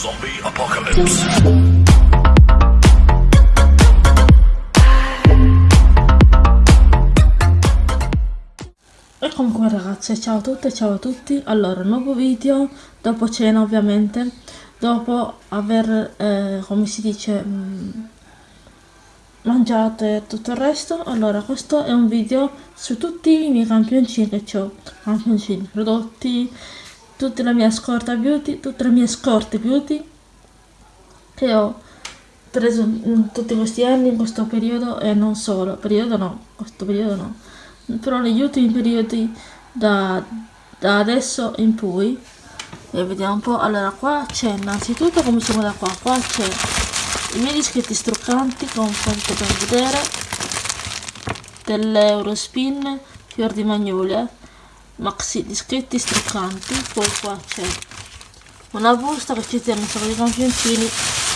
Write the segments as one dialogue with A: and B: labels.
A: Zombie Apocalypse.
B: E comunque ragazze, ciao a tutte, ciao a tutti. Allora, nuovo video, dopo cena ovviamente, dopo aver, eh, come si dice, mh, mangiato e tutto il resto. Allora, questo è un video su tutti i miei campioncini che ho, campioncini, prodotti, tutta la mia scorta beauty, tutte le mie scorte beauty che ho preso in tutti questi anni, in questo periodo e non solo, periodo no, questo periodo no. Però negli ultimi periodi da, da adesso in poi e vediamo un po' allora qua c'è innanzitutto cominciamo da qua qua c'è i miei dischetti struccanti come potete vedere dell'Eurospin fior di magnolia maxi dischetti struccanti poi qua c'è una busta che ci tiene sacco di campioncini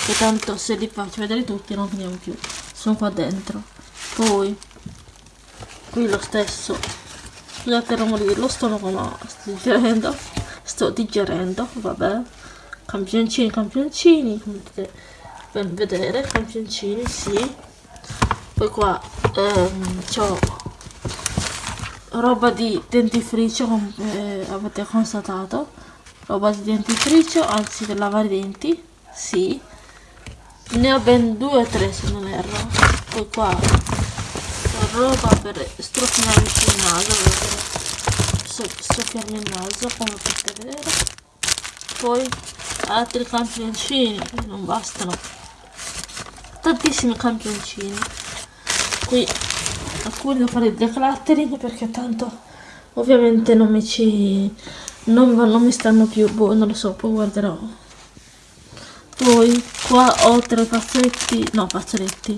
B: che tanto se li faccio vedere tutti non finiamo più sono qua dentro. Poi qui lo stesso scusate il rumore dello stomaco ma sto digerendo sto digerendo vabbè. Campioncini campioncini come potete ben vedere campioncini sì. Poi qua ehm, c'ho roba di dentifricio come eh, avete constatato? Roba di dentifricio anzi per lavare i denti. Sì. Ne ho ben due o tre se non erro. Poi qua roba per strofinarmi il naso soffiarmi il naso come potete vedere. Poi altri campioncini non bastano. Tantissimi campioncini. Qui alcuni devo fare il decluttering perché tanto ovviamente non mi ci non, non mi stanno più boh non lo so poi guarderò. Poi qua ho tre fazzoletti no fazzoletti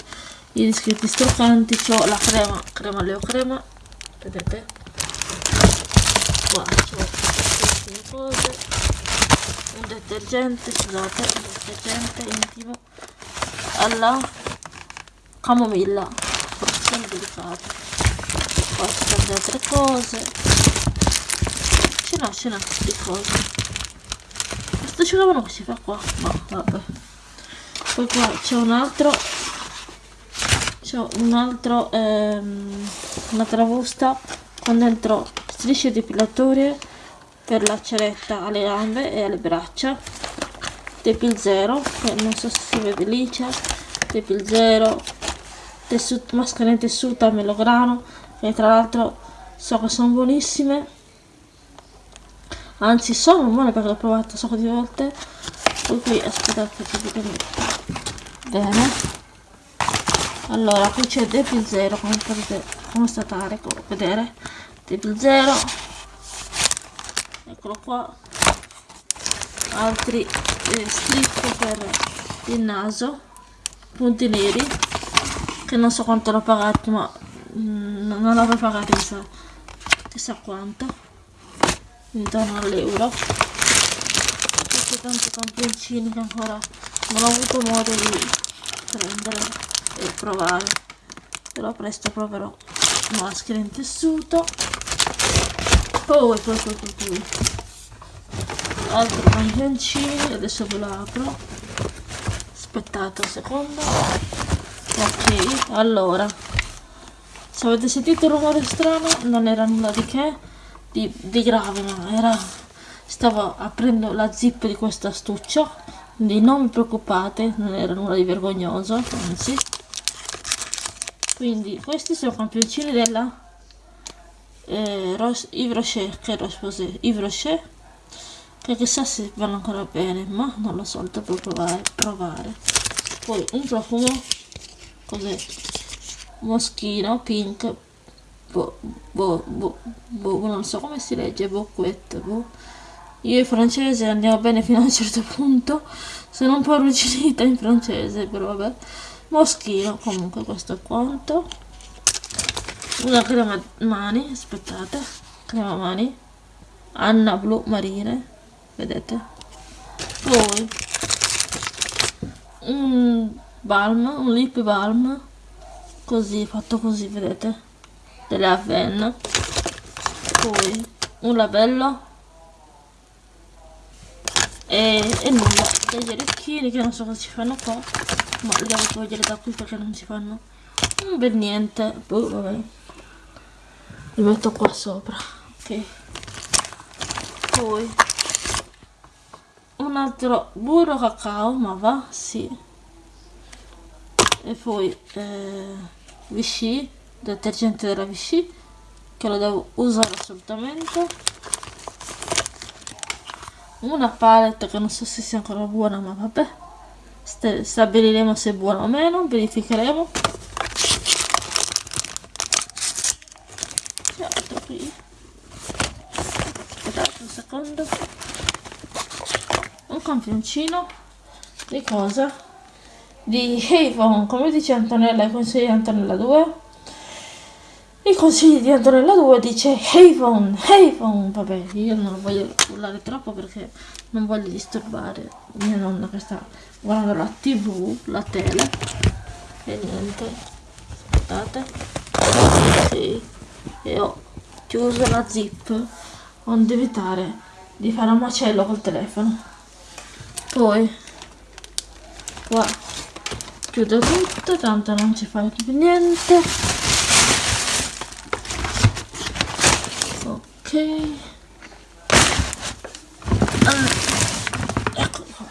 B: i discreti stoccanti ho la crema crema leo crema vedete? Qua queste cose. Un detergente scusate un detergente intimo alla camomilla sono qua ci sono altre cose. Ce n'ho ce n'ho di cose. Questo ce l'avano che si fa qua. Ma vabbè. Poi qua c'è un altro. C'è un altro ehm, un'altra busta. Con dentro strisce depilatorie per la ceretta alle gambe e alle braccia. Tepil Zero che non so se si vede lì c'è. Tepil Zero tessuto, maschera in tessuta melograno e tra l'altro so che sono buonissime. Anzi sono buone perché l'ho provato un sacco di volte. Poi qui aspettate che vi bene. Allora qui c'è Devil 0 come potete constatare come vedere. Devil 0 eccolo qua. Altri eh, strip per il naso. Punti neri che non so quanto l'ho pagato ma mm, non l'avrò pagato chissà, chissà quanto. Intorno all'euro. Questi tanti campioncini che ancora non ho avuto modo di prendere e provare. Però presto proverò. Maschera in tessuto. Poi poi poi poi, poi. altri campioncini adesso ve lo apro. Aspettate un secondo ok allora. Se avete sentito il rumore strano non era nulla di che. Di, di grave ma era stavo aprendo la zip di questo astuccio. Quindi non vi preoccupate non era nulla di vergognoso anzi. Quindi questi sono campioncini della eh, Ros Yves Rocher che Rose Yves Rocher. Che chissà se vanno ancora bene ma non lo so devo provare, provare. poi un profumo cos'è? Moschino pink bo, bo, bo, bo, non so come si legge bocquette boh. io in francese andiamo bene fino a un certo punto. Sono un po' arrugginita in francese però vabbè. Moschino comunque questo è quanto. Una crema mani aspettate. Crema mani. Anna blu marine vedete? Poi un balm un lip balm così fatto così vedete? Delle Aven. Poi un labello. E, e nulla. Degli orecchini che non so cosa ci fanno qua. Ma li devo togliere da qui perché non ci fanno bel niente. Boh, vabbè. Li metto qua sopra. Ok. Poi un altro burro cacao ma va sì e poi eh, Vichy detergente della Vichy che lo devo usare assolutamente. Una palette che non so se sia ancora buona ma vabbè. Stabiliremo se è buona o meno verificheremo. Aspettate un secondo. Un campioncino. Di cosa? Di Avon come dice Antonella i consigli di Antonella 2 i consigli di Antonella 2 dice Avon, Avon, vabbè io non voglio urlare troppo perché non voglio disturbare mia nonna che sta guardando la tv, la tele. E niente, aspettate. Sì. e ho chiuso la zip. Onde evitare di fare un macello col telefono. Poi qua chiudo tutto tanto non ci fa più niente. Ah, ecco qua.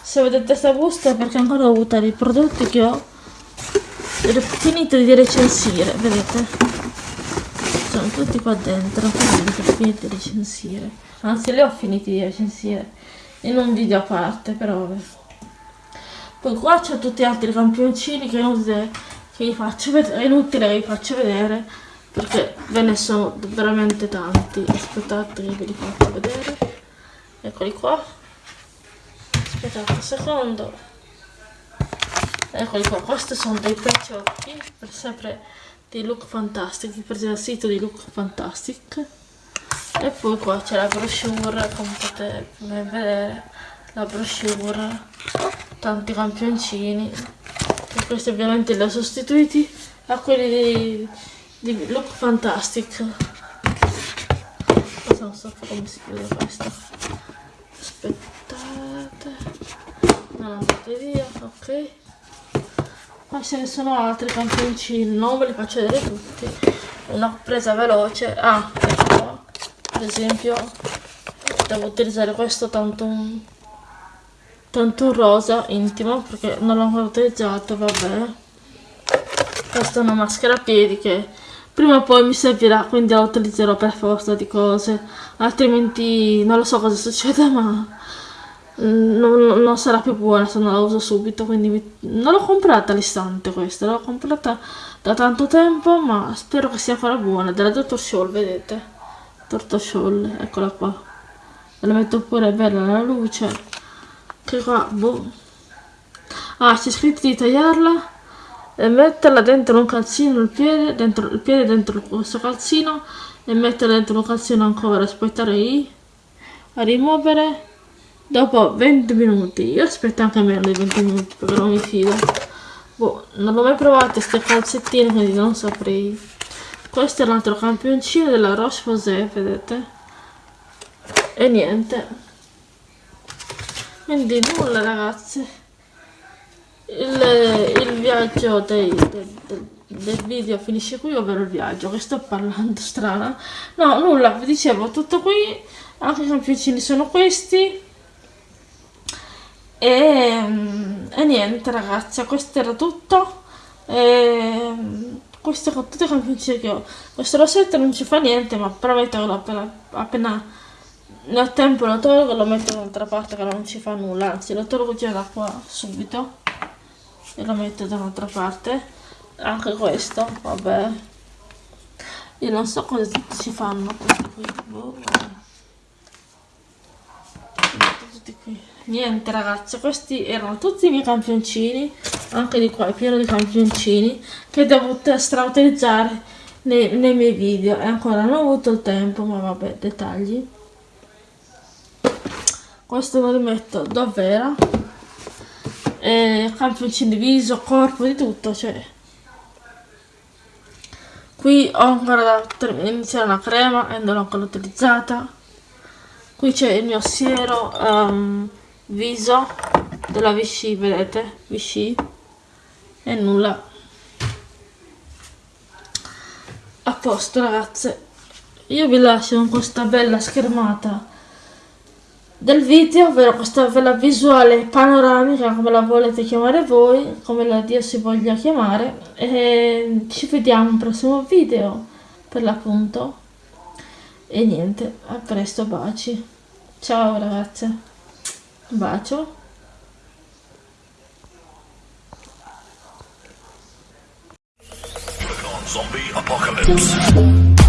B: Se vedete questa busta è perché ancora ho avuto i prodotti che ho finito di recensire vedete? Sono tutti qua dentro ho finito di recensire. Anzi li ho finiti di recensire in un video a parte però vabbè poi qua c'ho tutti gli altri campioncini che, che vi faccio vedere è inutile che vi faccio vedere perché ve ne sono veramente tanti. Aspettate che ve li faccio vedere. Eccoli qua. Aspettate un secondo. Eccoli qua questi sono dei pecciocchi per sempre di look fantastic presi dal sito di look fantastic. E poi qua c'è la brochure come potete vedere la brochure tanti campioncini e questi ovviamente li ho sostituiti a quelli di di look fantastic. Non so come si chiude questo aspettate. Non andate via ok. Poi ce ne sono altri campioncini non ve li faccio vedere tutti. Una presa veloce ah ecco per esempio devo utilizzare questo tanto tanto un rosa intimo perché non l'ho ancora utilizzato vabbè questa è una maschera a piedi che prima o poi mi servirà quindi la utilizzerò per forza di cose altrimenti non lo so cosa succede ma mm, non, non sarà più buona se non la uso subito quindi mi, non l'ho comprata all'istante questa l'ho comprata da tanto tempo ma spero che sia ancora buona della Dr. Scholl vedete Dr. Scholl eccola qua la metto pure bella la luce che qua boh. Ah c'è scritto di tagliarla e metterla dentro un calzino il piede dentro il piede dentro questo calzino e metterla dentro un calzino ancora aspettare lì a rimuovere. Dopo 20 minuti io aspetto anche meno di 20 minuti perché non mi fido. Boh, non l'ho mai provato queste calzettine quindi non saprei. Questo è l'altro campioncino della Roche Posay vedete? E niente quindi nulla ragazzi il, il viaggio dei, del, del, del, video finisce qui, ovvero il viaggio, che sto parlando strana. No, nulla, vi dicevo, tutto qui, anche i campioncini sono questi. E, e niente ragazzi, questo era tutto. E, questo con tutti i campioncini che ho. Questo rossetto non ci fa niente, ma prometto appena, appena ne ho tempo lo tolgo e lo metto da un'altra parte che non ci fa nulla, anzi lo tolgo già da qua subito e lo metto da un'altra parte. Anche questo vabbè. Io non so cosa ci fanno questi qui. Boh, niente ragazzi questi erano tutti i miei campioncini anche di qua è pieno di campioncini che devo strautilizzare nei, nei miei video. E ancora non ho avuto il tempo ma vabbè dettagli questo lo rimetto davvero. Eh, campioncini di viso, corpo, di tutto, cioè. Qui ho ancora da iniziare una crema e non l'ho ancora utilizzata. Qui c'è il mio siero um, viso della Vichy vedete? Vichy. E nulla. A posto ragazze. Io vi lascio con questa bella schermata del video, ovvero questa bella visuale panoramica, come la volete chiamare voi, come la Dio si voglia chiamare, e ci vediamo al prossimo video, per l'appunto, e niente, a presto, baci, ciao ragazze, un bacio.
A: Zombie apocalypse.